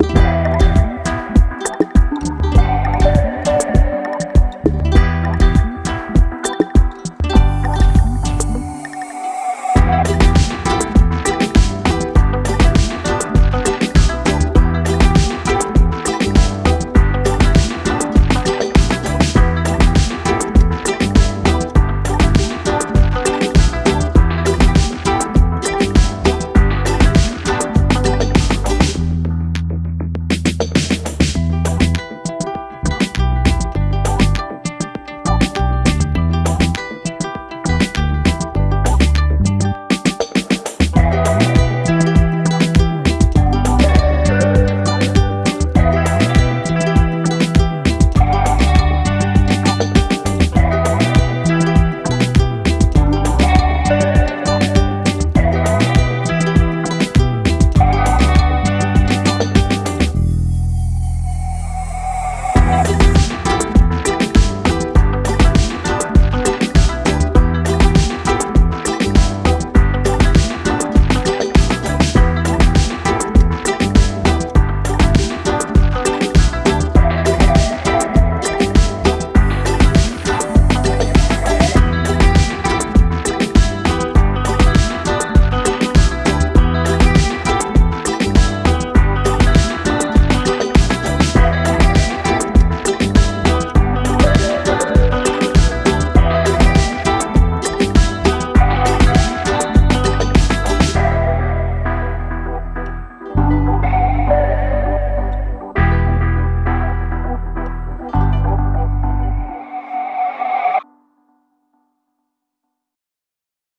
Bye.